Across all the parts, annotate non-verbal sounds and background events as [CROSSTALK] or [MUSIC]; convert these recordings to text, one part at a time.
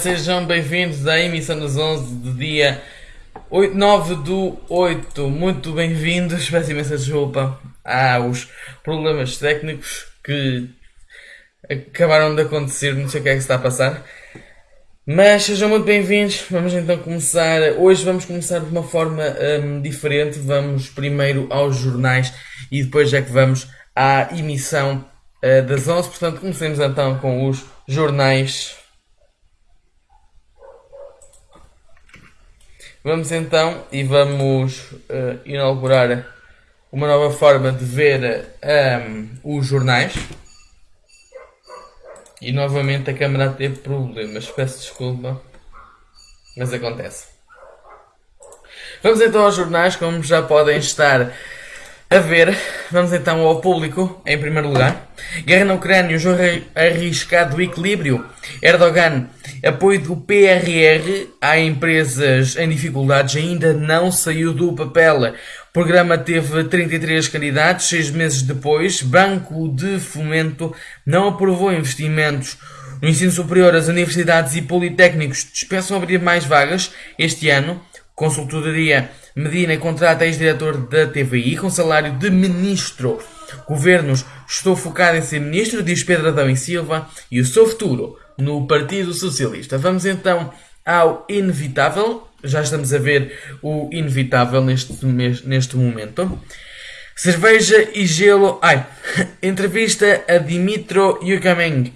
Sejam bem-vindos à emissão dos 11 do dia 8, 9 do 8. Muito bem-vindos. Peço imensa desculpa aos problemas técnicos que acabaram de acontecer. Não sei o que é que está a passar. Mas sejam muito bem-vindos. Vamos então começar. Hoje vamos começar de uma forma hum, diferente. Vamos primeiro aos jornais e depois é que vamos à emissão uh, das 11. Portanto, comecemos então com os jornais. Vamos então e vamos uh, inaugurar uma nova forma de ver um, os jornais. E novamente a câmera teve problemas. Peço desculpa, mas acontece. Vamos então aos jornais, como já podem estar a ver, vamos então ao público, em primeiro lugar. Guerra na Ucrânia, um jogo arriscado do equilíbrio. Erdogan, apoio do PRR a empresas em dificuldades, ainda não saiu do papel. O programa teve 33 candidatos, seis meses depois. Banco de Fomento não aprovou investimentos. No ensino superior, as universidades e politécnicos dispensam abrir mais vagas este ano. Consultoria Medina contrata ex-diretor da TVI com salário de ministro. Governos, estou focado em ser ministro, diz Pedro Adão e Silva, e o seu futuro no Partido Socialista. Vamos então ao inevitável. Já estamos a ver o inevitável neste, neste momento. Cerveja e gelo. Ai, [LAUGHS] entrevista a Dimitro Yukameng,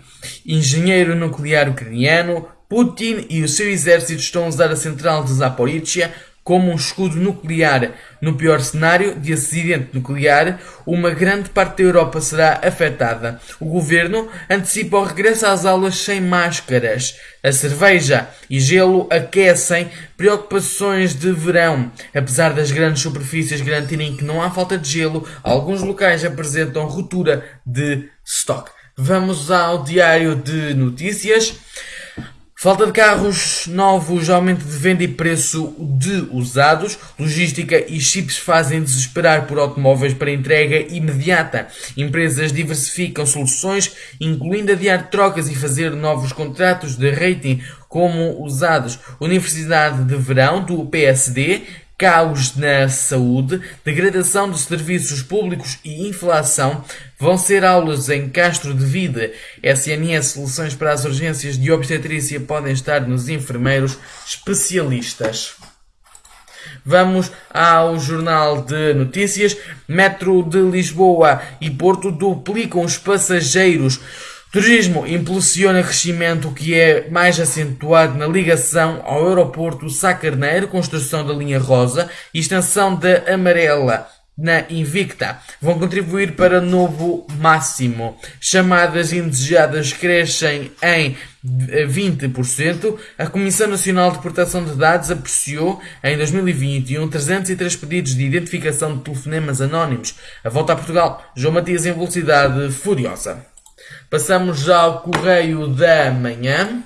engenheiro nuclear ucraniano. Putin e o seu exército estão a usar a central de Zaporizhia como um escudo nuclear. No pior cenário de acidente nuclear, uma grande parte da Europa será afetada. O governo antecipa o regresso às aulas sem máscaras. A cerveja e gelo aquecem preocupações de verão. Apesar das grandes superfícies garantirem que não há falta de gelo, alguns locais apresentam ruptura de estoque. Vamos ao diário de notícias. Falta de carros novos, aumento de venda e preço de usados, logística e chips fazem desesperar por automóveis para entrega imediata. Empresas diversificam soluções, incluindo adiar trocas e fazer novos contratos de rating como usados. Universidade de Verão do PSD caos na saúde, degradação dos serviços públicos e inflação vão ser aulas em Castro de Vida. SNS Soluções para as Urgências de Obstetrícia podem estar nos enfermeiros especialistas. Vamos ao Jornal de Notícias. Metro de Lisboa e Porto duplicam os passageiros. Turismo impulsiona crescimento que é mais acentuado na ligação ao aeroporto Sá Carneiro, construção da linha rosa e extensão da amarela na Invicta vão contribuir para novo máximo. Chamadas indesejadas crescem em 20%. A Comissão Nacional de Proteção de Dados apreciou em 2021 303 pedidos de identificação de telefonemas anónimos. A volta a Portugal, João Matias em velocidade furiosa. Passamos já ao Correio da Manhã.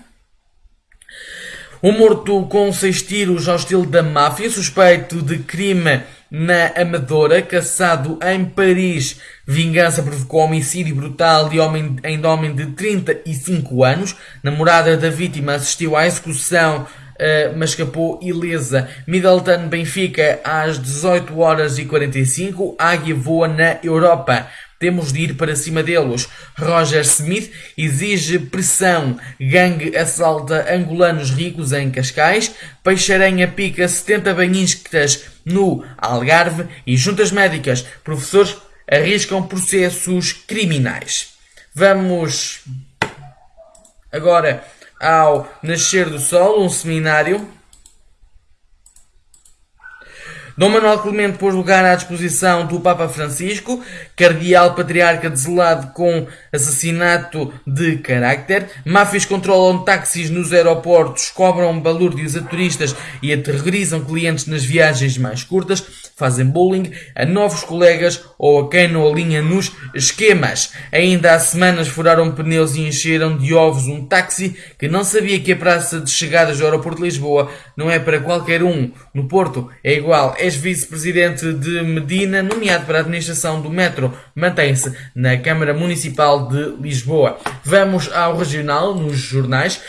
Um morto com seis tiros ao estilo da máfia, suspeito de crime na Amadora, caçado em Paris. Vingança provocou homicídio brutal de homem, em homem de 35 anos. Namorada da vítima assistiu à execução, uh, mas escapou ilesa. Middleton Benfica às 18 horas e 45. Águia voa na Europa. Temos de ir para cima deles. Roger Smith exige pressão. Gangue assalta angolanos ricos em Cascais. Peixaranha pica 70 banhistas no Algarve. E juntas médicas, professores arriscam processos criminais. Vamos agora ao Nascer do Sol, um seminário Dom Manuel Clemente pôs lugar à disposição do Papa Francisco, cardeal patriarca deselado com assassinato de carácter. Máfias controlam táxis nos aeroportos, cobram balúrdios a turistas e aterrorizam clientes nas viagens mais curtas fazem bullying a novos colegas ou a quem não alinha nos esquemas. Ainda há semanas furaram pneus e encheram de ovos um táxi que não sabia que a praça de chegadas do aeroporto de Lisboa não é para qualquer um. No Porto é igual. És vice-presidente de Medina, nomeado para a administração do metro. Mantém-se na Câmara Municipal de Lisboa. Vamos ao regional, nos jornais.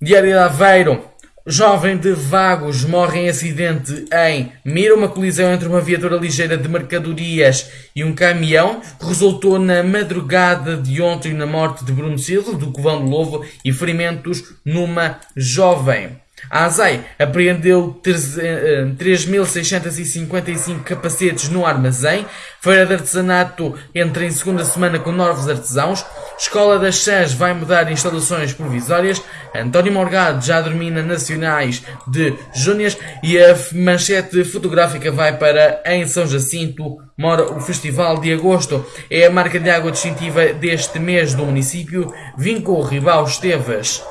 Diário de Aveiro. Jovem de Vagos morre em acidente em Mira. Uma colisão entre uma viatura ligeira de mercadorias e um caminhão resultou na madrugada de ontem na morte de Bruno Silva, do Covão do Lobo, e ferimentos numa jovem. A ASAI apreendeu 3.655 eh, capacetes no armazém. Feira de artesanato entra em segunda semana com novos artesãos. Escola das Chãs vai mudar instalações provisórias. António Morgado já domina nacionais de Júnias. E a manchete fotográfica vai para em São Jacinto. Mora o Festival de Agosto. É a marca de água distintiva deste mês do município. Vincou Ribal Esteves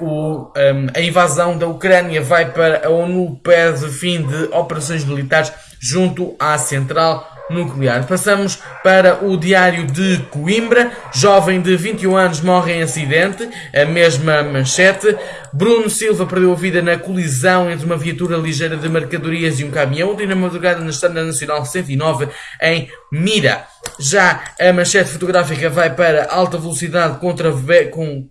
o, um, a invasão da Ucrânia vai para a ONU pede fim de operações militares junto à central nuclear. Passamos para o Diário de Coimbra. Jovem de 21 anos morre em acidente. A mesma manchete. Bruno Silva perdeu a vida na colisão entre uma viatura ligeira de mercadorias e um caminhão ontem na madrugada na Estrada Nacional 109 em Mira. Já a manchete fotográfica vai para alta velocidade contra com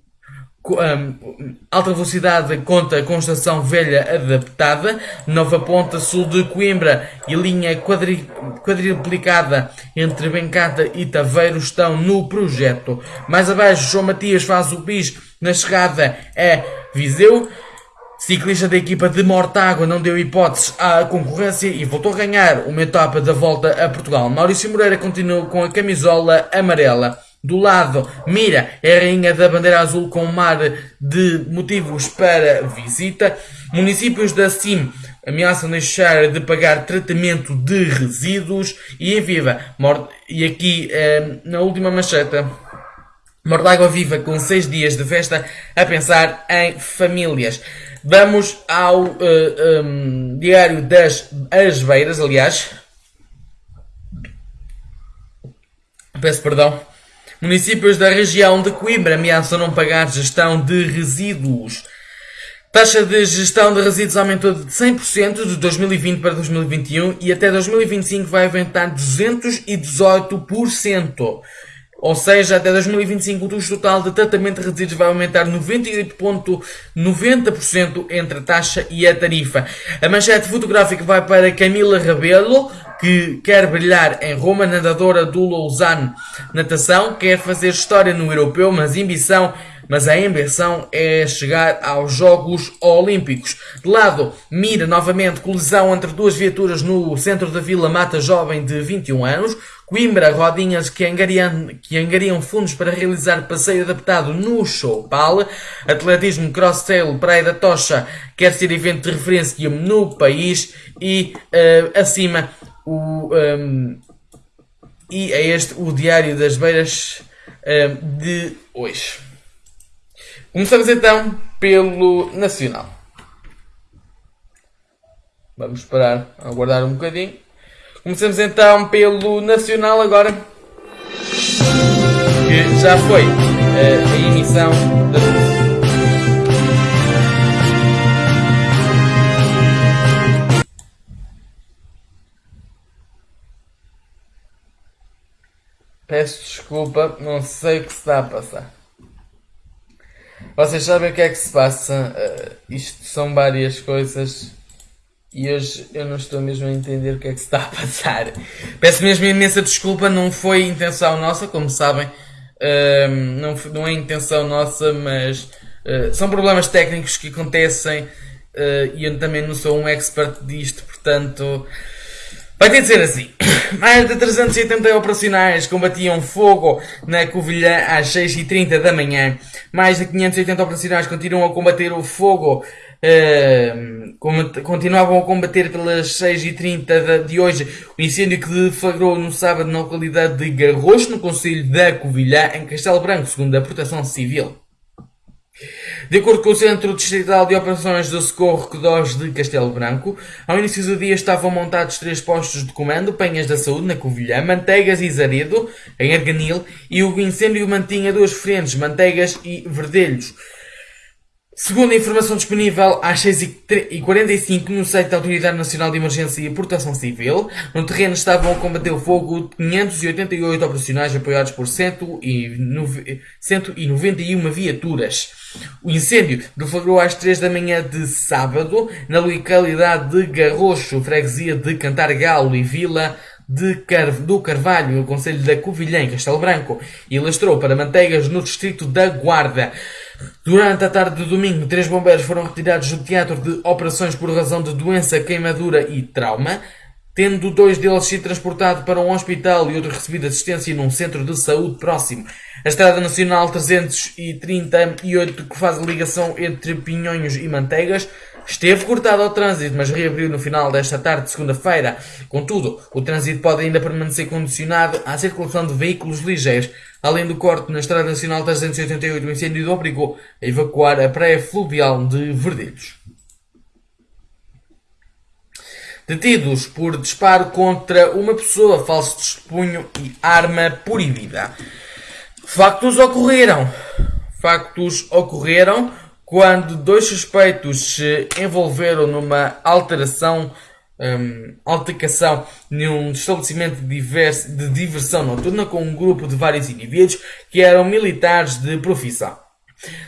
um, alta velocidade conta com estação velha adaptada, Nova Ponta Sul de Coimbra e linha quadri, quadriplicada entre Bencata e Taveiro estão no projeto. Mais abaixo, João Matias faz o bis na chegada a Viseu. Ciclista da equipa de Mortágua não deu hipóteses à concorrência e voltou a ganhar uma etapa da volta a Portugal. Maurício Moreira continua com a camisola amarela. Do lado, Mira é a rainha da bandeira azul com mar de motivos para visita. Municípios da CIM ameaçam deixar de pagar tratamento de resíduos. E em Viva, e aqui eh, na última mancheta, Mordágua Viva com seis dias de festa a pensar em famílias. Vamos ao uh, eh, um, Diário das Asbeiras, aliás. Peço perdão. Municípios da região de Coimbra ameaçam não pagar gestão de resíduos. Taxa de gestão de resíduos aumentou de 100% de 2020 para 2021 e até 2025 vai aumentar 218%. Ou seja, até 2025 o custo total de tratamento de resíduos vai aumentar 98,90% entre a taxa e a tarifa. A manchete fotográfica vai para Camila Rabelo, que quer brilhar em Roma, nadadora do Lausanne Natação, quer fazer história no europeu, mas ambição mas a ambição é chegar aos Jogos Olímpicos. De lado, mira novamente colisão entre duas viaturas no centro da vila Mata Jovem de 21 anos. Coimbra, rodinhas que angariam, que angariam fundos para realizar passeio adaptado no Chopal. Atletismo Cross-Trail Praia da Tocha quer ser evento de referência no país. E uh, acima o, um, e é este o Diário das Beiras um, de hoje. Começamos então pelo Nacional. Vamos parar, aguardar um bocadinho. Começamos então pelo Nacional agora. Que já foi uh, a emissão da Peço desculpa, não sei o que se está a passar. Vocês sabem o que é que se passa? Uh, isto são várias coisas e hoje eu não estou mesmo a entender o que é que se está a passar. Peço mesmo imensa desculpa, não foi intenção nossa, como sabem. Uh, não, não é intenção nossa, mas uh, são problemas técnicos que acontecem e eu também não sou um expert disto, portanto Vai ter de ser assim. [COUGHS] Mais de 380 operacionais combatiam fogo na Covilhã às 6h30 da manhã. Mais de 580 operacionais continuam a combater o fogo. Uh, continuavam a combater pelas 6h30 de hoje o incêndio que deflagrou no sábado na localidade de Garrocho, no Conselho da Covilhã, em Castelo Branco, segundo a Proteção Civil. De acordo com o Centro Distrital de Operações do Socorro Codós de Castelo Branco, ao início do dia estavam montados três postos de comando, Penhas da Saúde, na Covilhã, Manteigas e Zaredo, em Arganil, e o incêndio mantinha duas frentes, Manteigas e Verdelhos. Segundo a informação disponível às 6h45 no site da Autoridade Nacional de Emergência e Proteção Civil, no terreno estavam a combater o fogo 588 operacionais apoiados por 191 viaturas. O incêndio deflagrou às 3 da manhã de sábado na localidade de Garrocho, freguesia de Cantargalo e Vila de Car do Carvalho, no Conselho da Covilhã, em Castelo Branco, e lastrou para Manteigas, no distrito da Guarda. Durante a tarde de domingo, três bombeiros foram retirados do teatro de operações por razão de doença, queimadura e trauma, tendo dois deles sido transportados para um hospital e outro recebido assistência num centro de saúde próximo. A Estrada Nacional 338, que faz a ligação entre Pinhonhos e Manteigas, Esteve cortado ao trânsito, mas reabriu no final desta tarde de segunda-feira. Contudo, o trânsito pode ainda permanecer condicionado à circulação de veículos ligeiros. Além do corte na Estrada Nacional 388, o incêndio obrigou a evacuar a praia fluvial de Verdelhos. Detidos por disparo contra uma pessoa, falso testemunho e arma proibida. Factos ocorreram. Factos ocorreram quando dois suspeitos se envolveram numa alteração, um, altercação num estabelecimento de, de diversão noturna com um grupo de vários indivíduos que eram militares de profissão.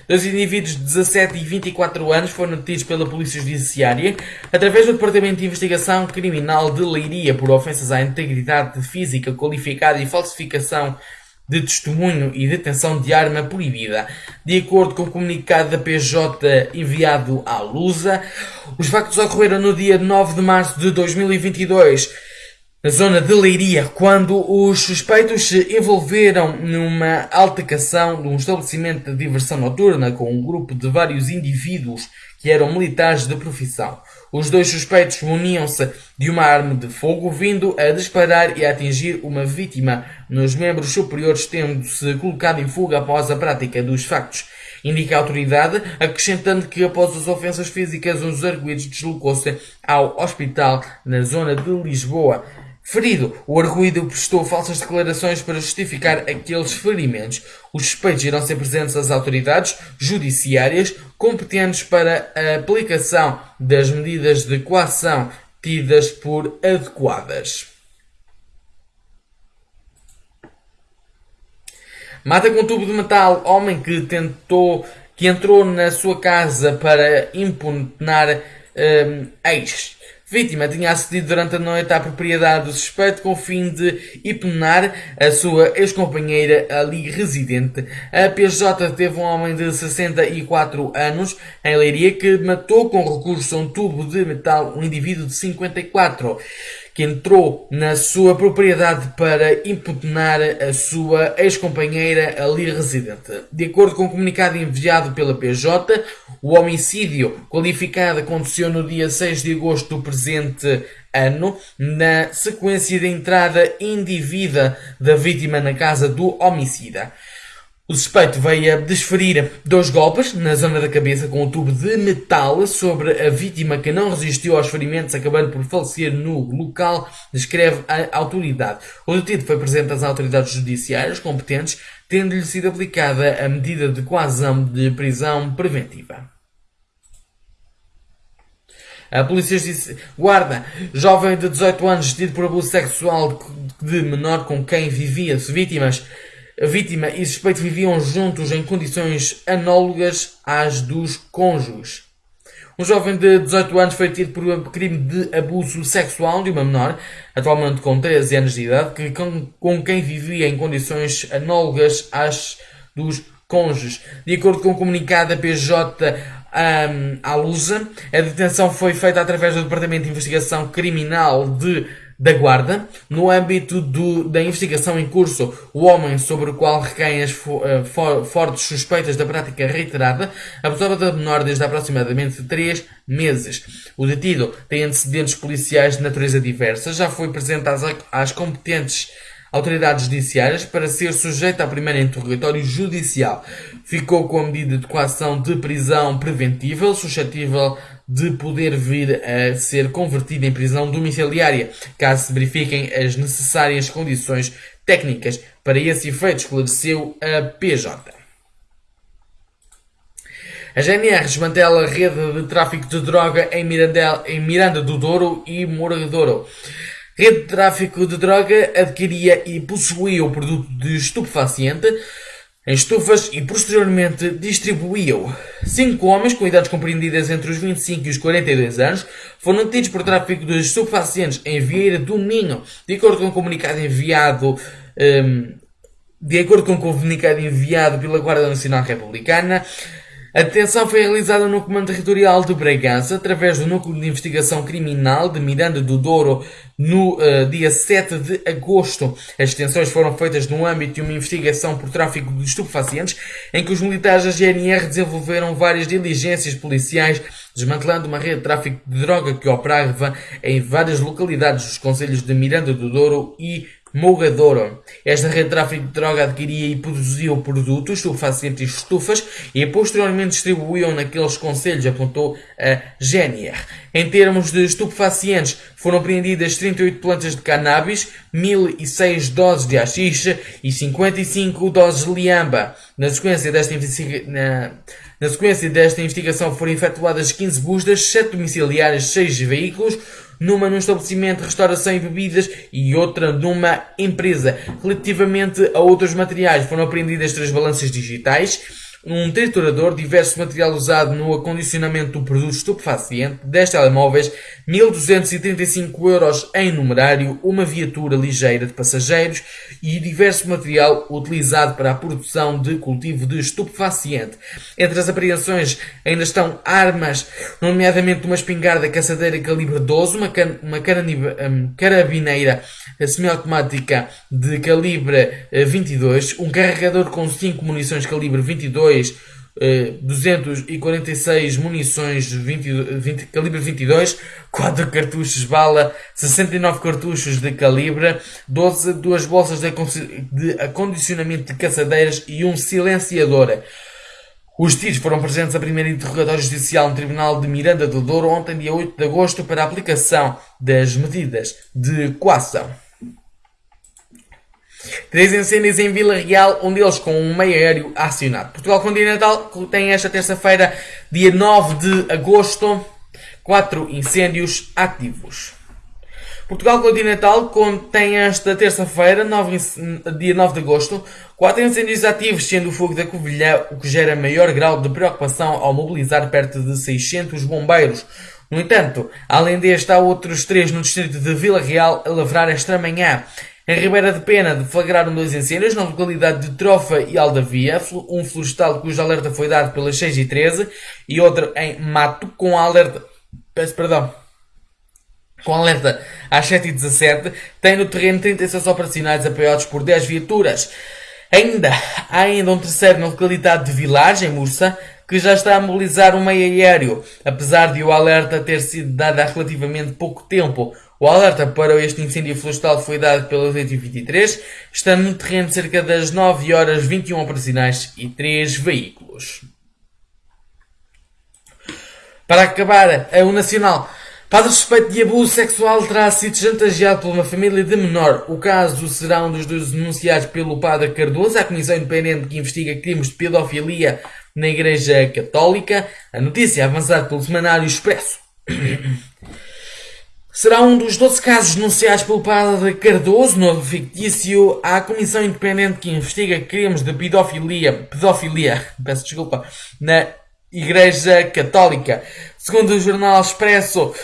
Dois indivíduos de 17 e 24 anos foram detidos pela Polícia Judiciária através do Departamento de Investigação Criminal de Leiria por ofensas à integridade física qualificada e falsificação de testemunho e detenção de arma proibida. De acordo com o comunicado da PJ enviado à Lusa, os factos ocorreram no dia 9 de março de 2022, na zona de Leiria, quando os suspeitos se envolveram numa altercação de um estabelecimento de diversão noturna com um grupo de vários indivíduos que eram militares de profissão. Os dois suspeitos muniam-se de uma arma de fogo, vindo a disparar e a atingir uma vítima nos membros superiores, tendo-se colocado em fuga após a prática dos factos. Indica a autoridade, acrescentando que após as ofensas físicas, um dos arguídos deslocou-se ao hospital na zona de Lisboa. Ferido, o arguído prestou falsas declarações para justificar aqueles ferimentos. Os suspeitos irão ser presentes às autoridades judiciárias competentes para a aplicação das medidas de coação tidas por adequadas. Mata com tubo de metal homem que tentou que entrou na sua casa para impugnar um, ex. Vítima tinha acedido durante a noite à propriedade do suspeito com o fim de hipnar a sua ex-companheira ali residente. A PJ teve um homem de 64 anos em Leiria que matou com recurso a um tubo de metal um indivíduo de 54 que entrou na sua propriedade para impugnar a sua ex-companheira ali residente. De acordo com o comunicado enviado pela PJ, o homicídio qualificado aconteceu no dia 6 de agosto do presente ano, na sequência de entrada indevida da vítima na casa do homicida. O suspeito veio a desferir dois golpes na zona da cabeça com um tubo de metal sobre a vítima que não resistiu aos ferimentos, acabando por falecer no local, descreve a autoridade. O detido foi presente às autoridades judiciárias competentes, tendo-lhe sido aplicada a medida de coação de prisão preventiva. A polícia disse, guarda, jovem de 18 anos detido por abuso sexual de menor com quem vivia vítimas a vítima e suspeito viviam juntos em condições análogas às dos cônjuges. Um jovem de 18 anos foi detido por um crime de abuso sexual de uma menor, atualmente com 13 anos de idade, que, com, com quem vivia em condições análogas às dos cônjuges. De acordo com o comunicado da PJ um, à Lusa, a detenção foi feita através do Departamento de Investigação Criminal de da Guarda, no âmbito do, da investigação em curso, o homem sobre o qual recaem as fo, uh, for, fortes suspeitas da prática reiterada abusava da menor desde aproximadamente 3 meses. O detido tem antecedentes policiais de natureza diversa, já foi presente às, às competentes autoridades judiciárias para ser sujeito ao primeiro interrogatório judicial. Ficou com a medida de coação de prisão preventiva, suscetível de poder vir a ser convertido em prisão domiciliária, caso se verifiquem as necessárias condições técnicas. Para esse efeito, esclareceu a PJ. A GNR desmantela a rede de tráfico de droga em, Mirandel, em Miranda do Douro e Mouradouro. Rede de tráfico de droga adquiria e possuía o produto de estupefaciente em estufas e posteriormente distribuía-o. Cinco homens com idades compreendidas entre os 25 e os 42 anos foram detidos por tráfico de estupefacientes em Vieira do Minho, de acordo com um comunicado enviado um, de acordo com o um comunicado enviado pela Guarda Nacional Republicana, a detenção foi realizada no Comando Territorial de Bragança, através do Núcleo de Investigação Criminal de Miranda do Douro, no uh, dia 7 de agosto. As detenções foram feitas no âmbito de uma investigação por tráfico de estupefacientes, em que os militares da GNR desenvolveram várias diligências policiais, desmantelando uma rede de tráfico de droga que operava em várias localidades dos concelhos de Miranda do Douro e Mogadora. Esta rede de tráfico de droga adquiria e produzia produtos, estupefacientes e estufas e posteriormente distribuíam naqueles conselhos, apontou a GNR. Em termos de estupefacientes, foram apreendidas 38 plantas de cannabis, 1006 doses de haxixe e 55 doses de liamba. Na sequência desta, na, na sequência desta investigação foram efetuadas 15 buscas, 7 domiciliárias, 6 veículos, numa num estabelecimento de restauração e bebidas e outra numa empresa. Relativamente a outros materiais, foram apreendidas três balanças digitais, um triturador, diverso material usado no acondicionamento do produto estupefaciente, 10 telemóveis, 1235 euros em numerário, uma viatura ligeira de passageiros e diverso material utilizado para a produção de cultivo de estupefaciente. Entre as apreensões ainda estão armas, nomeadamente uma espingarda caçadeira calibre 12, uma, can uma hum, carabineira semiautomática de calibre 22, eh, um carregador com 5 munições calibre 22, 246 munições 20, 20, calibre 22, 4 cartuchos bala, 69 cartuchos de calibre, 12, duas bolsas de, de acondicionamento de caçadeiras e um silenciador. Os tiros foram presentes a primeiro interrogatório judicial no Tribunal de Miranda do Douro ontem, dia 8 de agosto, para a aplicação das medidas de coação. Três incêndios em Vila Real, um deles com um meio aéreo acionado. Portugal Continental tem esta terça-feira, dia 9 de agosto, quatro incêndios ativos. Portugal Continental tem esta terça-feira, dia 9 de agosto, quatro incêndios ativos, sendo o fogo da Covilhã o que gera maior grau de preocupação ao mobilizar perto de 600 bombeiros. No entanto, além deste, há outros três no distrito de Vila Real a lavrar esta manhã. Em Ribeira de Pena deflagraram dois incêndios na localidade de Trofa e Aldavia, um florestal cujo alerta foi dado pelas 6 e 13 e outro em Mato com alerta, peço perdão, com alerta às 7 e 17 tem no terreno 36 operacionais apoiados por 10 viaturas. Ainda, há ainda um terceiro na localidade de Village, em Mursa, que já está a mobilizar um meio aéreo, apesar de o alerta ter sido dado há relativamente pouco tempo. O alerta para este incêndio florestal foi dado pela 823, estando no terreno cerca das 9 horas 21 operacionais e 3 veículos. Para acabar, o Nacional. Padre suspeito de abuso sexual terá sido chantageado por uma família de menor. O caso será um dos dois denunciados pelo Padre Cardoso à Comissão Independente que investiga crimes de pedofilia na Igreja Católica. A notícia é avançada pelo Semanário Expresso. Será um dos 12 casos denunciados pelo padre Cardoso, novo fictício, à Comissão Independente que investiga crimes de pedofilia, pedofilia, [LAUGHS] peço desculpa, na Igreja Católica. Segundo o jornal Expresso,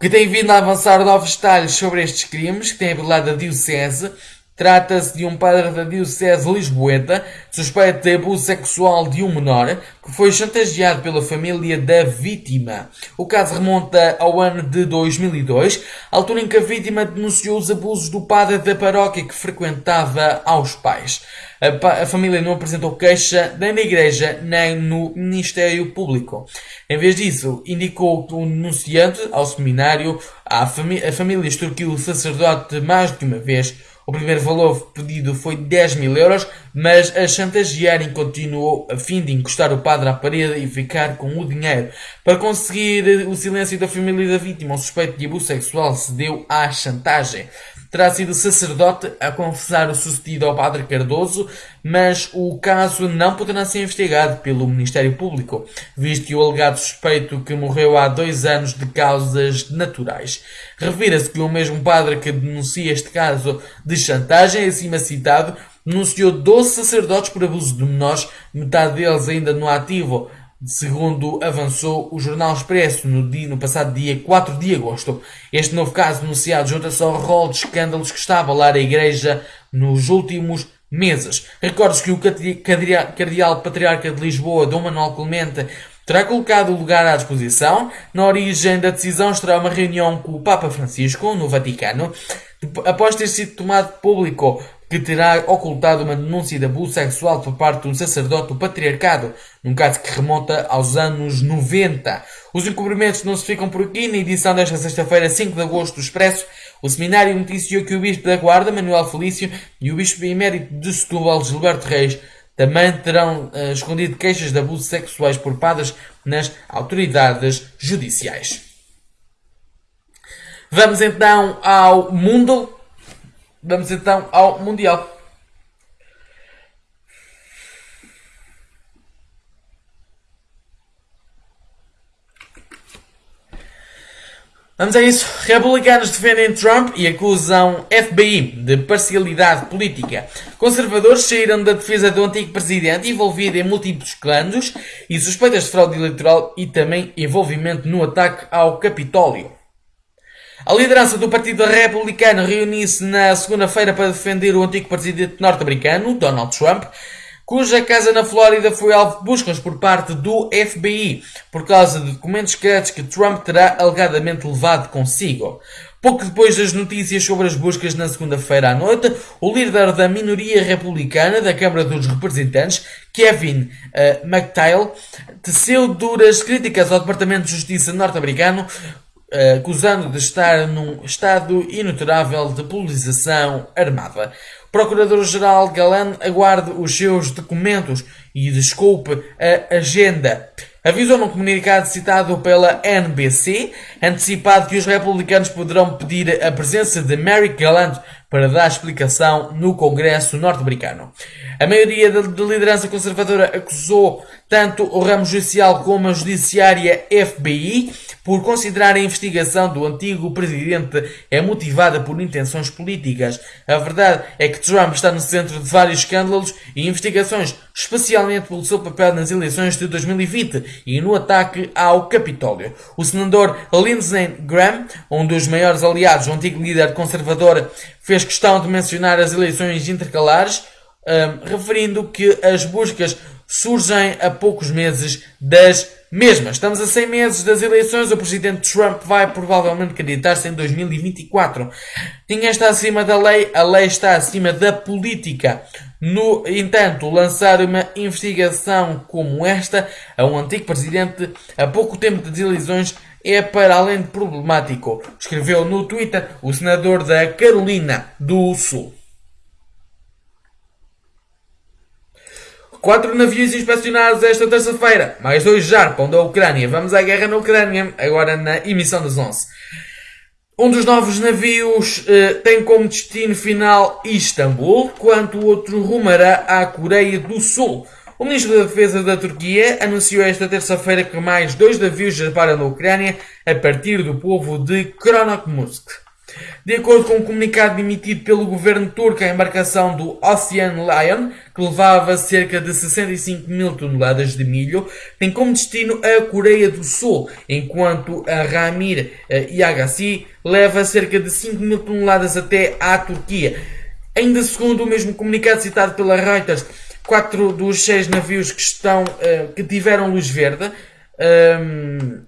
que tem vindo a avançar novos detalhes sobre estes crimes, que tem revelado a Diocese, Trata-se de um padre da Diocese Lisboeta, suspeito de abuso sexual de um menor, que foi chantageado pela família da vítima. O caso remonta ao ano de 2002, altura em que a vítima denunciou os abusos do padre da paróquia que frequentava aos pais. A, família não apresentou queixa nem na igreja nem no Ministério Público. Em vez disso, indicou o denunciante ao seminário, a, a família extorquiu o sacerdote mais de uma vez o primeiro valor pedido foi 10 mil euros, mas a chantagearem continuou a fim de encostar o padre à parede e ficar com o dinheiro. Para conseguir o silêncio da família da vítima, o suspeito de abuso sexual cedeu à chantagem. Terá sido sacerdote a confessar o sucedido ao padre Cardoso, mas o caso não poderá ser investigado pelo Ministério Público, visto que o alegado suspeito que morreu há dois anos de causas naturais. Revira-se que o mesmo padre que denuncia este caso de chantagem, acima citado, denunciou 12 sacerdotes por abuso de menores, metade deles ainda no ativo, segundo avançou o Jornal Expresso no, dia, no passado dia 4 de agosto. Este novo caso denunciado junta-se ao rol de escândalos que está a abalar a Igreja nos últimos meses. Recordes que o Cardeal Patriarca de Lisboa, Dom Manuel Clemente, terá colocado o lugar à disposição. Na origem da decisão estará uma reunião com o Papa Francisco, no Vaticano, após ter sido tomado público que terá ocultado uma denúncia de abuso sexual por parte de um sacerdote do patriarcado, num caso que remonta aos anos 90. Os encobrimentos não se ficam por aqui. Na edição desta sexta-feira, 5 de agosto do Expresso, o seminário noticiou que o Bispo da Guarda, Manuel Felício, e o Bispo Emérito de Setúbal, Gilberto Reis, também terão uh, escondido queixas de abusos sexuais por padres nas autoridades judiciais. Vamos então ao mundo Vamos então ao Mundial. Vamos a isso. Republicanos defendem Trump e acusam FBI de parcialidade política. Conservadores saíram da defesa do antigo presidente envolvido em múltiplos escândalos e suspeitas de fraude eleitoral e também envolvimento no ataque ao Capitólio. A liderança do Partido Republicano reuniu-se na segunda-feira para defender o antigo presidente norte-americano, Donald Trump, cuja casa na Flórida foi alvo de buscas por parte do FBI por causa de documentos secretos que Trump terá alegadamente levado consigo. Pouco depois das notícias sobre as buscas na segunda-feira à noite, o líder da minoria republicana da Câmara dos Representantes, Kevin uh, McTeil, teceu duras críticas ao Departamento de Justiça norte-americano acusando de estar num estado inuterável de polarização armada. Procurador-Geral Galan aguarda os seus documentos e desculpe a agenda. Avisou num comunicado citado pela NBC, antecipado que os republicanos poderão pedir a presença de Merrick Gallant para dar explicação no Congresso norte-americano. A maioria da liderança conservadora acusou tanto o ramo judicial como a judiciária FBI por considerar a investigação do antigo presidente é motivada por intenções políticas. A verdade é que Trump está no centro de vários escândalos e investigações, especialmente pelo seu papel nas eleições de 2020 e no ataque ao Capitólio. O senador Lindsey Graham, um dos maiores aliados do antigo líder conservador, fez questão de mencionar as eleições intercalares, um, referindo que as buscas surgem a poucos meses das mesmas. Estamos a 100 meses das eleições, o presidente Trump vai provavelmente candidatar-se em 2024. Ninguém está acima da lei, a lei está acima da política. No entanto, lançar uma investigação como esta a um antigo presidente a pouco tempo das eleições é para além de problemático, escreveu no Twitter o senador da Carolina do Sul. Quatro navios inspecionados esta terça-feira, mais dois jarpam da Ucrânia. Vamos à guerra na Ucrânia, agora na emissão dos 11. Um dos novos navios eh, tem como destino final Istambul, quanto o outro rumará à Coreia do Sul. O ministro da Defesa da Turquia anunciou esta terça-feira que mais dois navios zarparam na Ucrânia a partir do povo de Kronokmusk. De acordo com um comunicado emitido pelo governo turco, a embarcação do Ocean Lion, que levava cerca de 65 mil toneladas de milho, tem como destino a Coreia do Sul, enquanto a Ramir Yagassi leva cerca de 5 mil toneladas até à Turquia. Ainda segundo o mesmo comunicado citado pela Reuters, quatro dos seis navios que estão uh, que tiveram luz verde um, ehm,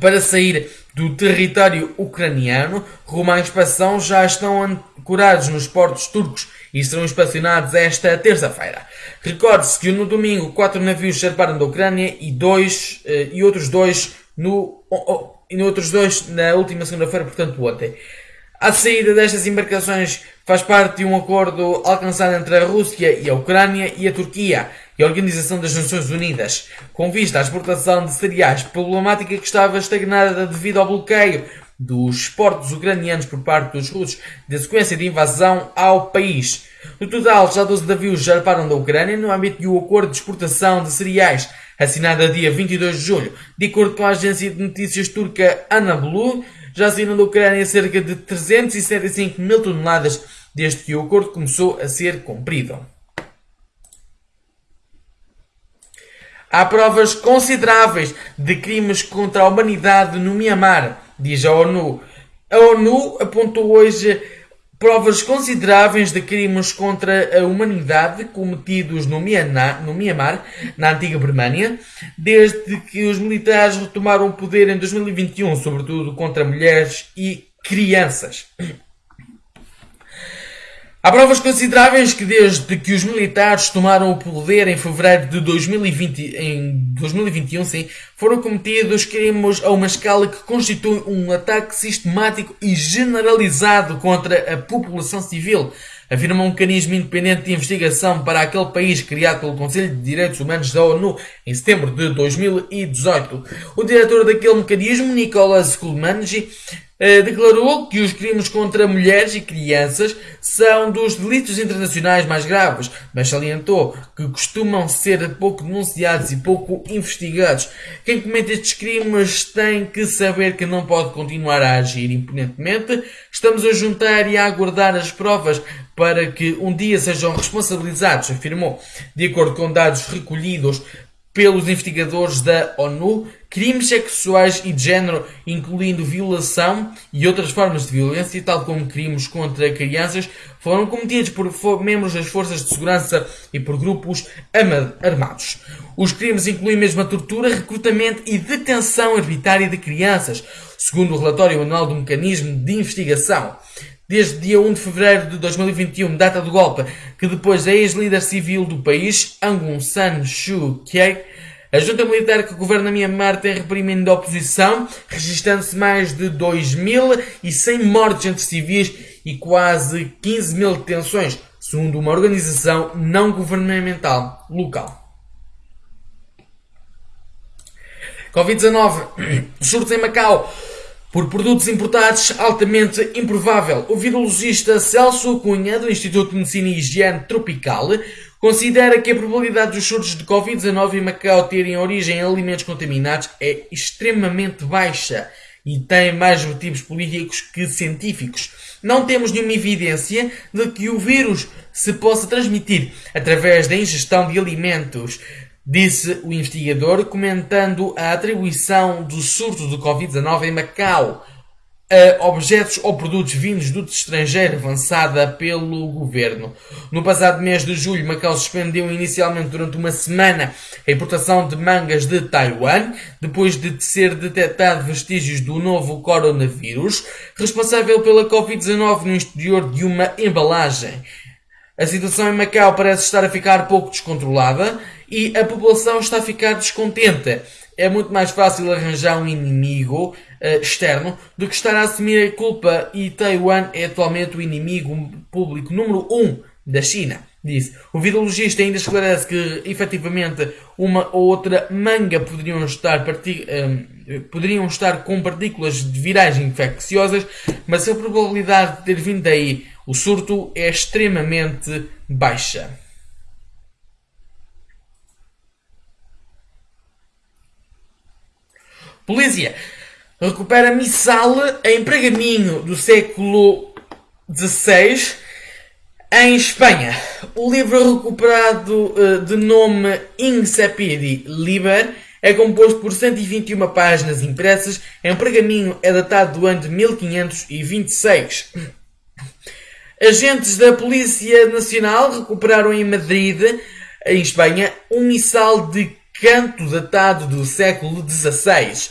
para sair do território ucraniano rumo à inspeção já estão ancorados nos portos turcos e serão inspecionados esta terça-feira. Recorde-se que no domingo quatro navios zarparam da Ucrânia e, dois, uh, e outros dois no, oh, oh, e outros dois na última segunda-feira, portanto ontem. A saída destas embarcações faz parte de um acordo alcançado entre a Rússia e a Ucrânia e a Turquia e a Organização das Nações Unidas, com vista à exportação de cereais, problemática que estava estagnada devido ao bloqueio dos portos ucranianos por parte dos russos de sequência de invasão ao país. No total, já 12 navios zarparam da Ucrânia no âmbito de um acordo de exportação de cereais assinado a dia 22 de julho. De acordo com a agência de notícias turca Anadolu, já saíram da Ucrânia cerca de 375 mil toneladas desde que o acordo começou a ser cumprido. Há provas consideráveis de crimes contra a humanidade no Myanmar, diz a ONU. A ONU apontou hoje provas consideráveis de crimes contra a humanidade cometidos no Myanmar, no na antiga Birmânia, desde que os militares retomaram o poder em 2021, sobretudo contra mulheres e crianças. Há provas consideráveis que desde que os militares tomaram o poder em fevereiro de 2020, em 2021, sim, foram cometidos crimes a uma escala que constitui um ataque sistemático e generalizado contra a população civil, afirma um mecanismo independente de investigação para aquele país criado pelo Conselho de Direitos Humanos da ONU em setembro de 2018. O diretor daquele mecanismo, Nicolas Kulmanji, declarou que os crimes contra mulheres e crianças são dos delitos internacionais mais graves, mas salientou que costumam ser pouco denunciados e pouco investigados. Quem comete estes crimes tem que saber que não pode continuar a agir imponentemente. Estamos a juntar e a aguardar as provas para que um dia sejam responsabilizados, afirmou. De acordo com dados recolhidos pelos investigadores da ONU, crimes sexuais e de género, incluindo violação e outras formas de violência, tal como crimes contra crianças, foram cometidos por membros das forças de segurança e por grupos armados. Os crimes incluem mesmo a tortura, recrutamento e detenção arbitrária de crianças, segundo o relatório anual do mecanismo de investigação desde dia 1 de fevereiro de 2021, data do golpe, que depois a ex-líder civil do país, Aung San Suu Kyi, a junta militar que governa Myanmar tem reprimindo a oposição, registrando-se mais de 2.100 mortes entre civis e quase 15 mil detenções, segundo uma organização não governamental local. Covid-19, [CLEARS THROAT] surtos em Macau por produtos importados altamente improvável. O virologista Celso Cunha, do Instituto de Medicina e Higiene Tropical, considera que a probabilidade dos surtos de Covid-19 em Macau terem origem em alimentos contaminados é extremamente baixa e tem mais motivos políticos que científicos. Não temos nenhuma evidência de que o vírus se possa transmitir através da ingestão de alimentos disse o investigador, comentando a atribuição do surto de Covid-19 em Macau a objetos ou produtos vindos do estrangeiro avançada pelo governo. No passado mês de julho, Macau suspendeu inicialmente durante uma semana a importação de mangas de Taiwan, depois de ser detectado vestígios do novo coronavírus, responsável pela Covid-19 no exterior de uma embalagem. A situação em Macau parece estar a ficar pouco descontrolada e a população está a ficar descontente. É muito mais fácil arranjar um inimigo externo do que estar a assumir a culpa e Taiwan é atualmente o inimigo público número 1 um da China. Disse. O virologista ainda esclarece que efetivamente uma ou outra manga poderiam estar, uh, poderiam estar com partículas de virais infecciosas, mas a probabilidade de ter vindo daí o surto é extremamente baixa. Polícia recupera missal em pergaminho do século XVI em Espanha. O livro recuperado uh, de nome Insepidi Liber é composto por 121 páginas impressas em pergaminho é datado do ano de 1526. Agentes da Polícia Nacional recuperaram em Madrid, em Espanha, um missal de canto datado do século XVI.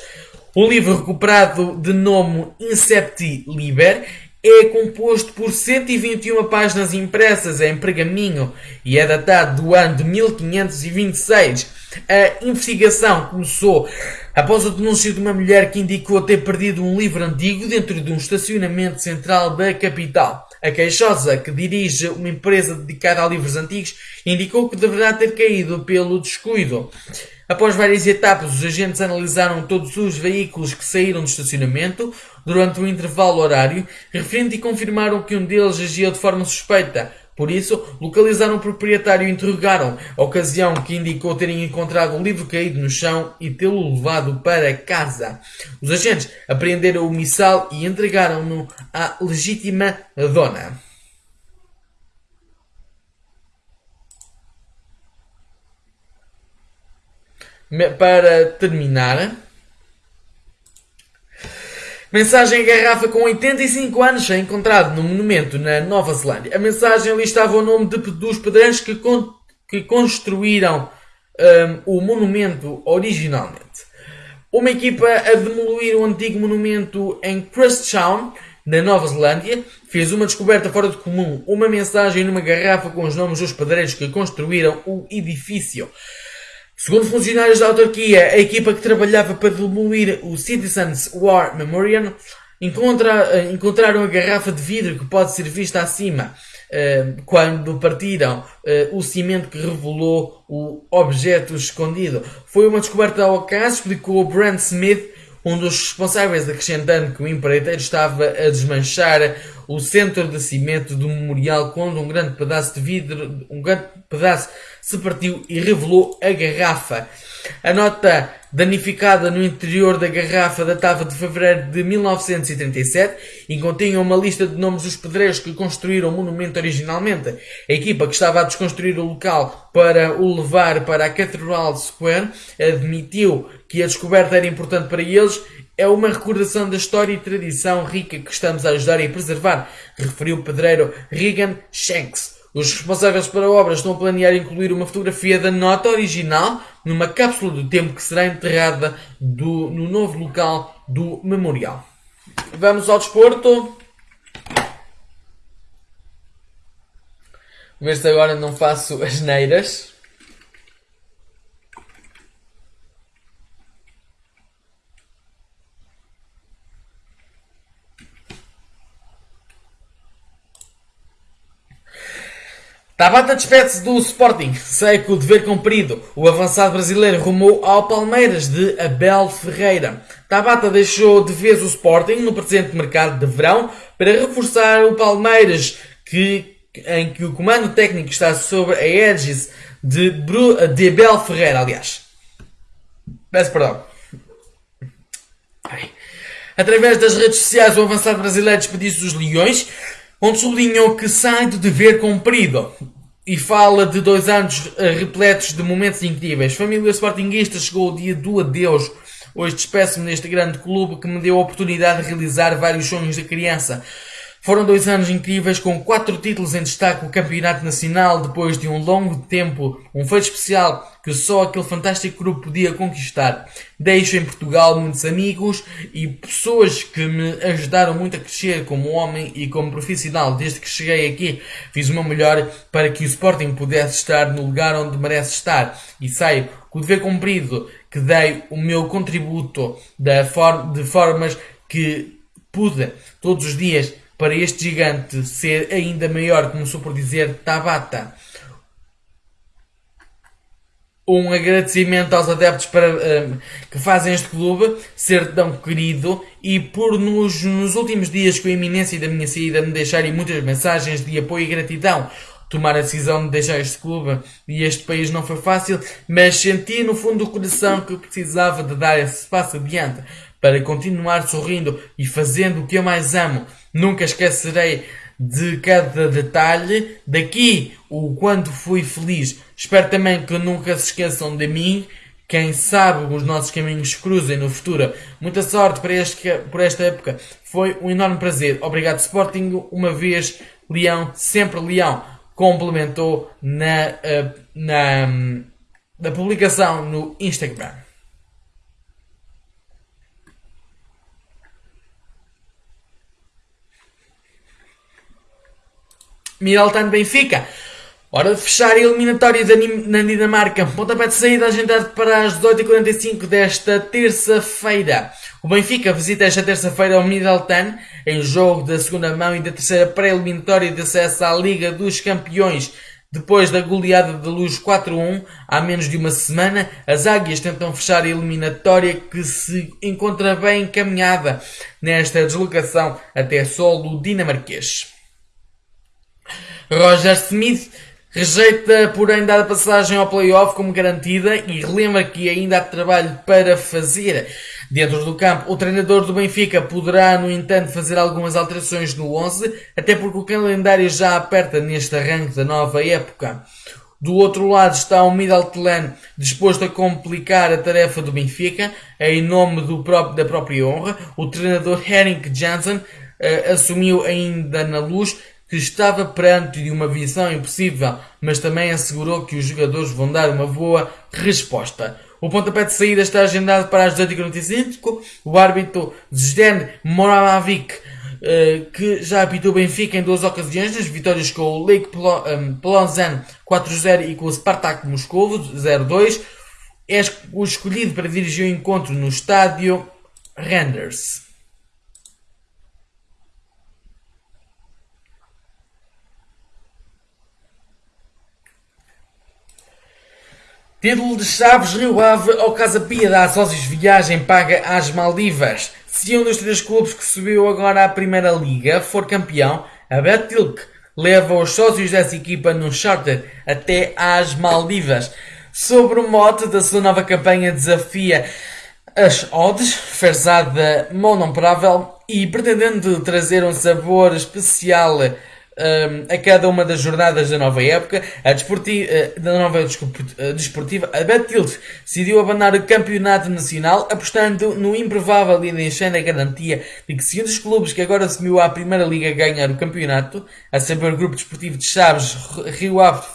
O livro recuperado de nome Incepti Liber é composto por 121 páginas impressas em pergaminho e é datado do ano de 1526. A investigação começou após o denúncio de uma mulher que indicou ter perdido um livro antigo dentro de um estacionamento central da capital. A queixosa, que dirige uma empresa dedicada a livros antigos, indicou que deverá ter caído pelo descuido. Após várias etapas, os agentes analisaram todos os veículos que saíram do estacionamento durante o intervalo horário, referente e confirmaram que um deles agia de forma suspeita. Por isso, localizaram o proprietário e interrogaram, a ocasião que indicou terem encontrado o livro caído no chão e tê-lo levado para casa. Os agentes apreenderam o missal e entregaram-no à legítima dona. Para terminar, Mensagem em garrafa com 85 anos é encontrado no monumento na Nova Zelândia. A mensagem listava o nome de, dos pedreiros que, con, que construíram um, o monumento originalmente. Uma equipa a demolir o antigo monumento em Christchurch, na Nova Zelândia, fez uma descoberta fora de comum, uma mensagem numa garrafa com os nomes dos pedreiros que construíram o edifício. Segundo funcionários da autarquia, a equipa que trabalhava para demolir o Citizens War Memorial encontra, eh, encontraram a garrafa de vidro que pode ser vista acima eh, quando partiram eh, o cimento que revelou o objeto escondido. Foi uma descoberta ao acaso, explicou Brent Smith, um dos responsáveis, acrescentando que o empreiteiro estava a desmanchar o centro de cimento do memorial quando um grande pedaço de vidro, um grande pedaço se partiu e revelou a garrafa. A nota danificada no interior da garrafa datava de fevereiro de 1937 e continha uma lista de nomes dos pedreiros que construíram o monumento originalmente. A equipa que estava a desconstruir o local para o levar para a Cathedral Square admitiu que a descoberta era importante para eles é uma recordação da história e tradição rica que estamos a ajudar e preservar, referiu o pedreiro Regan Shanks. Os responsáveis para a obra estão a planear incluir uma fotografia da nota original numa cápsula do tempo que será enterrada do, no novo local do memorial. Vamos ao desporto. Ver se agora não faço as neiras. Tabata despede-se do Sporting, sei que o dever cumprido. O avançado brasileiro rumou ao Palmeiras de Abel Ferreira. Tabata deixou de vez o Sporting no presente mercado de verão para reforçar o Palmeiras, que, em que o comando técnico está sob a égide de, de Abel Ferreira, aliás. Peço perdão. Através das redes sociais, o avançado brasileiro despediu-se dos Leões onde sublinhou que sai do dever cumprido e fala de dois anos eh, repletos de momentos incríveis. Família Sportingista chegou o dia do adeus. Hoje despeço-me neste grande clube que me deu a oportunidade de realizar vários sonhos de criança. Foram dois anos incríveis com quatro títulos em destaque o Campeonato Nacional depois de um longo tempo, um feito especial que só aquele fantástico grupo podia conquistar. Deixo em Portugal muitos amigos e pessoas que me ajudaram muito a crescer como homem e como profissional. Desde que cheguei aqui fiz meu melhor para que o Sporting pudesse estar no lugar onde merece estar e saio com o dever cumprido que dei o meu contributo de formas que pude todos os dias para este gigante ser ainda maior, começou por dizer Tabata. Um agradecimento aos adeptos para, um, que fazem este clube ser tão querido e por nos, nos últimos dias com a iminência da minha saída me deixarem muitas mensagens de apoio e gratidão tomar a decisão de deixar este clube e este país não foi fácil, mas senti no fundo do coração que precisava de dar esse passo adiante para continuar sorrindo e fazendo o que eu mais amo. Nunca esquecerei de cada detalhe. Daqui, o quanto fui feliz. Espero também que nunca se esqueçam de mim. Quem sabe os nossos caminhos cruzem no futuro. Muita sorte para este, por esta época. Foi um enorme prazer. Obrigado, Sporting. Uma vez, Leão, sempre Leão. Complementou na, eh, na, na publicação no Instagram. Miraltano Benfica. Hora de fechar a eliminatória na Dinamarca. Pontapé de saída agendado para as 18h45 desta terça-feira. O Benfica visita esta terça-feira o Middelton em jogo da segunda mão e da terceira pré-eliminatória de acesso à Liga dos Campeões Depois da goleada de Luz 4-1, há menos de uma semana, as Águias tentam fechar a eliminatória que se encontra bem encaminhada nesta deslocação até solo dinamarquês. Roger Smith rejeita, porém, dar a passagem ao playoff como garantida e relembra que ainda há trabalho para fazer. Dentro do campo, o treinador do Benfica poderá, no entanto, fazer algumas alterações no 11, até porque o calendário já aperta neste arranque da nova época. Do outro lado está o Middeltland disposto a complicar a tarefa do Benfica, em nome do próprio, da própria honra. O treinador Henrik Janssen uh, assumiu ainda na luz que estava perante de uma visão impossível, mas também assegurou que os jogadores vão dar uma boa resposta. O pontapé de saída está agendado para as 18h45. O árbitro Zden Moravic, eh, que já apitou Benfica em duas ocasiões, nas vitórias com o Lake Plozan 4-0 e com o Spartak Moscovo 0-2, é o escolhido para dirigir o encontro no estádio Renders. Título de Chaves Rio Ave ao Casa Pia dá sócios viagem paga às Maldivas. Se um dos três clubes que subiu agora à Primeira Liga for campeão, a Betilk leva os sócios dessa equipa no charter até às Maldivas. Sobre o mote da sua nova campanha desafia as odds, ferzada monomprável e pretendendo trazer um sabor especial um, a cada uma das jornadas da nova época, a desportiva, uh, da nova uh, desportiva, a Betilt decidiu abandonar o campeonato nacional, apostando no improvável e deixando a garantia de que se um dos clubes que agora assumiu a Primeira Liga ganhar o campeonato, a saber o Grupo Desportivo de Chaves, Rio Ave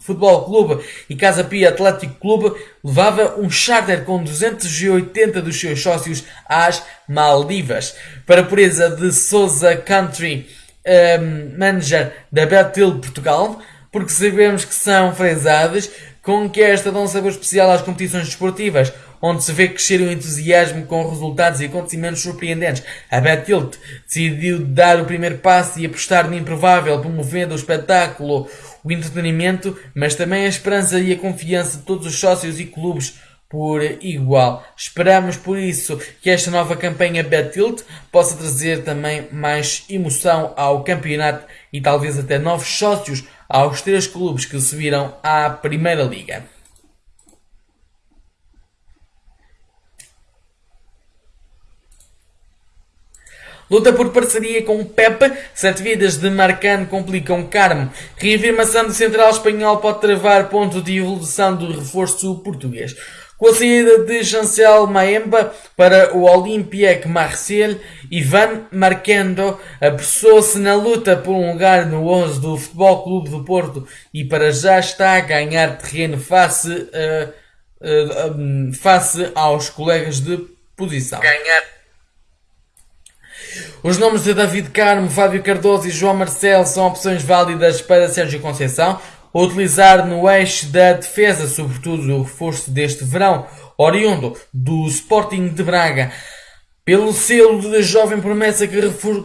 Futebol Clube e Casa Pia Atlético Clube, levava um charter com 280 dos seus sócios às Maldivas. Para a pureza de Souza Country, um, manager da Betil Portugal, porque sabemos que são fresadas com que esta dão um sabor especial às competições desportivas, onde se vê crescer o entusiasmo com resultados e acontecimentos surpreendentes. A Betilt decidiu dar o primeiro passo e apostar no improvável, promovendo o espetáculo, o entretenimento, mas também a esperança e a confiança de todos os sócios e clubes por igual. Esperamos por isso que esta nova campanha Betilt possa trazer também mais emoção ao campeonato e talvez até novos sócios aos três clubes que subiram à Primeira Liga. Luta por parceria com Pepe. Sete vidas de Marcano complicam Carmo. Reafirmação do central espanhol pode travar ponto de evolução do reforço português. Com a saída de Chancel Maemba para o Olympique Marseille, Ivan Marquendo apressou-se na luta por um lugar no 11 do Futebol Clube do Porto e para já está a ganhar terreno face, uh, uh, um, face aos colegas de posição. Ganhar. Os nomes de David Carmo, Fábio Cardoso e João Marcelo são opções válidas para Sérgio Conceição utilizar no eixo da defesa, sobretudo o reforço deste verão, oriundo do Sporting de Braga. Pelo selo de jovem promessa que,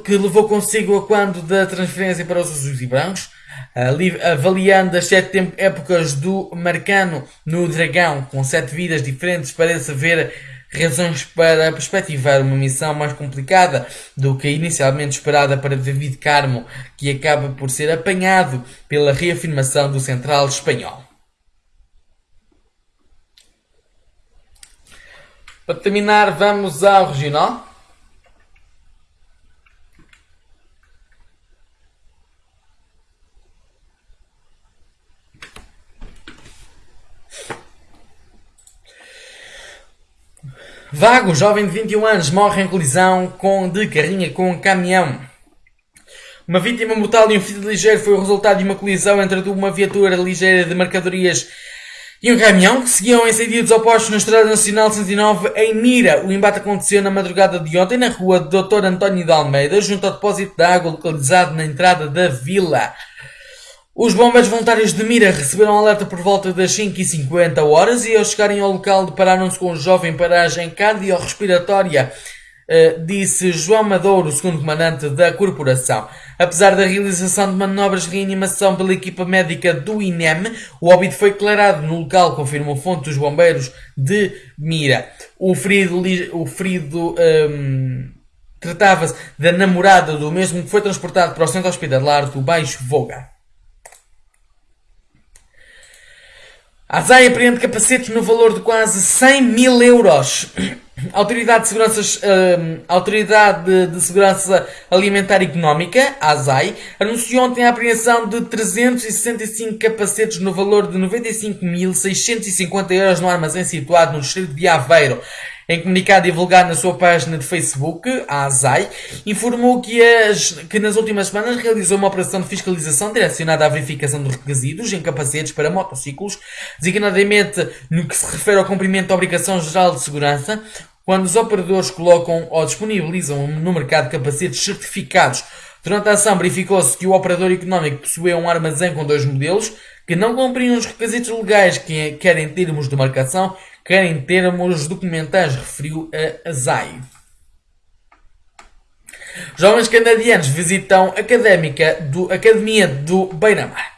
que levou consigo a quando da transferência para os azuis e brancos, avaliando as sete épocas do Marcano no Dragão, com sete vidas diferentes, parece haver razões para perspectivar uma missão mais complicada do que inicialmente esperada para David Carmo, que acaba por ser apanhado pela reafirmação do central espanhol. Para terminar, vamos ao regional. Vago, jovem de 21 anos, morre em colisão com, de carrinha com um caminhão. Uma vítima mortal e um ferido ligeiro foi o resultado de uma colisão entre uma viatura ligeira de mercadorias e um caminhão que seguiam em sentidos opostos na Estrada Nacional 109 em Mira. O embate aconteceu na madrugada de ontem na rua Dr. António de Almeida, junto ao depósito de água localizado na entrada da vila. Os bombeiros voluntários de Mira receberam alerta por volta das 5h50 horas e ao chegarem ao local depararam-se com um jovem paragem cardiorrespiratória Uh, disse João Madouro, segundo comandante da corporação. Apesar da realização de manobras de reanimação pela equipa médica do INEM, o óbito foi declarado no local, confirmou fonte dos bombeiros de Mira. O ferido, o ferido um, tratava-se da namorada do mesmo que foi transportado para o centro hospitalar do Baixo Voga. A ZAI apreende capacetes no valor de quase 100 mil euros. [CLEARS THROAT] Autoridade de, Seguranças, uh, Autoridade de Segurança Alimentar e Económica, ASAI, anunciou ontem a apreensão de 365 capacetes no valor de 95.650 euros no armazém situado no distrito de Aveiro. Em comunicado divulgado na sua página de Facebook, a ASAI informou que, as, que nas últimas semanas realizou uma operação de fiscalização direcionada à verificação dos requisitos em capacetes para motociclos, designadamente no que se refere ao cumprimento da Obrigação Geral de Segurança, quando os operadores colocam ou disponibilizam no mercado capacetes certificados. Durante a ação verificou-se que o operador económico possuía um armazém com dois modelos que não cumpriam os requisitos legais, que quer em termos de marcação, quer em termos documentais, referiu a ZAI. Jovens canadianos visitam académica do, Academia do Beira-Mar.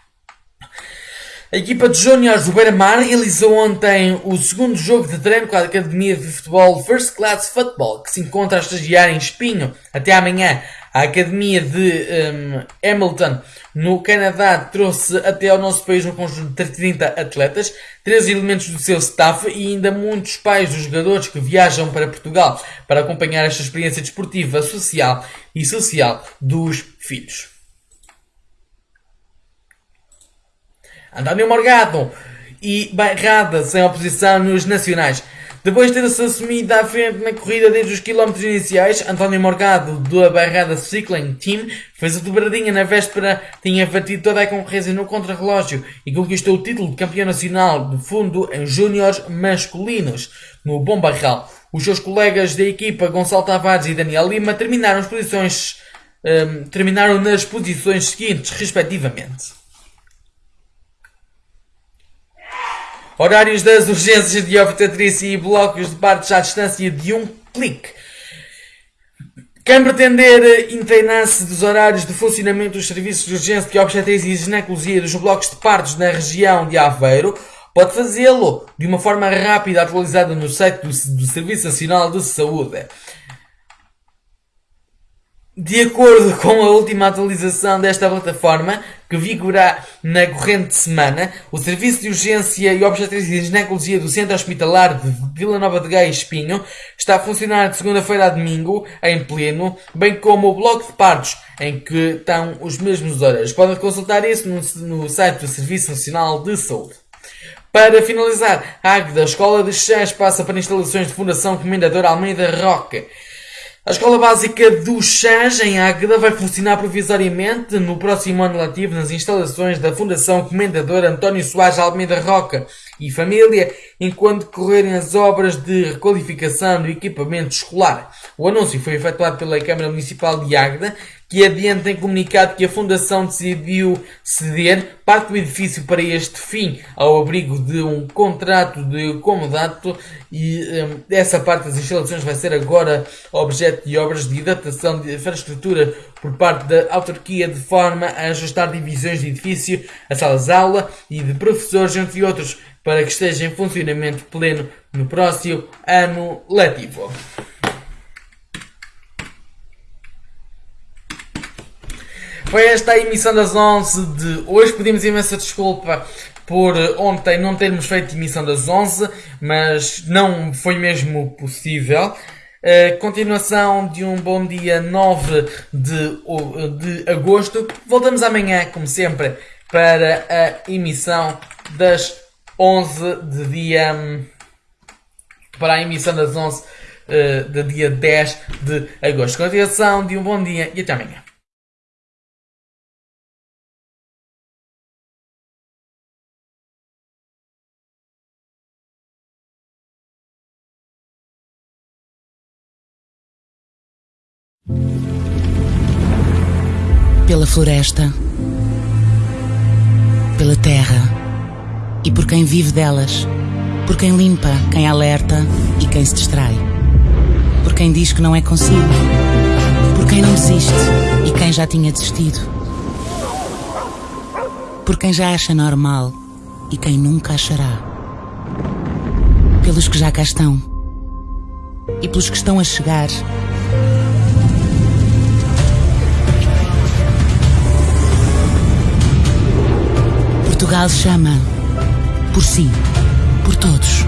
A equipa de Júniors do Beira-Mar realizou ontem o segundo jogo de treino com a Academia de Futebol First Class Football, que se encontra a estagiar em Espinho. Até amanhã, a Academia de um, Hamilton, no Canadá, trouxe até ao nosso país um conjunto de 30 atletas, três elementos do seu staff e ainda muitos pais dos jogadores que viajam para Portugal para acompanhar esta experiência desportiva, social e social dos filhos. António Morgado e Bairrada sem oposição nos nacionais. Depois de ter-se assumido à frente na corrida desde os quilómetros iniciais, António Morgado, da Bairrada Cycling Team, fez a dobradinha na véspera, tinha batido toda a concorrência no contrarrelógio e conquistou o título de campeão nacional de fundo em júniores masculinos, no Bom Barral. Os seus colegas da equipa, Gonçalo Tavares e Daniel Lima, terminaram, as posições, um, terminaram nas posições seguintes, respectivamente. Horários das urgências de obstetrícia e blocos de partos à distância de um clique. Quem pretender inteinar-se dos horários de funcionamento dos serviços de urgência de obstetrícia e ginecologia dos blocos de partos na região de Aveiro, pode fazê-lo de uma forma rápida atualizada no site do, do Serviço Nacional de Saúde. De acordo [LAUGHS] com a última atualização desta plataforma, que vigorará na corrente semana, o Serviço de Urgência e Obstetrícia e Ginecologia do Centro Hospitalar de Vila Nova de Gaia Espinho está a funcionar de segunda-feira a domingo, em pleno, bem como o bloco de partos, em que estão os mesmos horários. Podem consultar isso no, no site do Serviço Nacional de Saúde. Para finalizar, a Águeda Escola de Chás passa para instalações de Fundação Comendador Almeida Roca. A Escola Básica do Chãs, em Águeda, vai funcionar provisoriamente no próximo ano letivo nas instalações da Fundação Comendador António Soares Almeida Roca e Família, enquanto decorrerem as obras de requalificação do equipamento escolar. O anúncio foi efetuado pela Câmara Municipal de Águeda, que adianta em comunicado que a Fundação decidiu ceder parte do edifício para este fim, ao abrigo de um contrato de comodato e um, essa parte das instalações vai ser agora objeto de obras de adaptação de infraestrutura por parte da autarquia de forma a ajustar divisões de edifício, a salas de aula e de professores, entre outros, para que esteja em funcionamento pleno no próximo ano letivo. Foi esta a emissão das 11 de hoje. Pedimos imensa desculpa por ontem não termos feito emissão das 11, mas não foi mesmo possível. Uh, continuação de um bom dia 9 de, de agosto. Voltamos amanhã, como sempre, para a emissão das 11 de dia. Para a emissão das 11 uh, de dia 10 de agosto. Continuação de um bom dia e até amanhã. Pela floresta, pela terra e por quem vive delas, por quem limpa, quem alerta e quem se distrai quem diz que não é consigo, por quem não desiste e quem já tinha desistido, por quem já acha normal e quem nunca achará, pelos que já cá estão e pelos que estão a chegar. Portugal chama. Por si. Por todos.